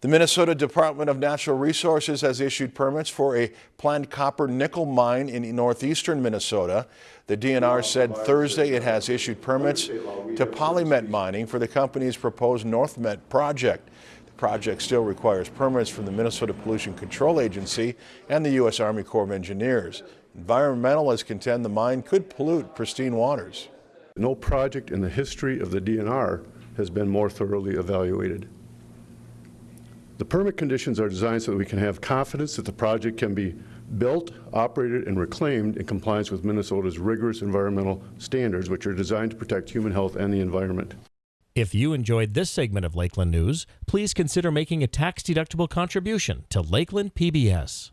The Minnesota Department of Natural Resources has issued permits for a planned copper nickel mine in northeastern Minnesota. The DNR said Thursday it has issued permits to Polymet Mining for the company's proposed NorthMet project. The project still requires permits from the Minnesota Pollution Control Agency and the U.S. Army Corps of Engineers. Environmentalists contend the mine could pollute pristine waters. No project in the history of the DNR has been more thoroughly evaluated. The permit conditions are designed so that we can have confidence that the project can be built, operated, and reclaimed in compliance with Minnesota's rigorous environmental standards, which are designed to protect human health and the environment. If you enjoyed this segment of Lakeland News, please consider making a tax-deductible contribution to Lakeland PBS.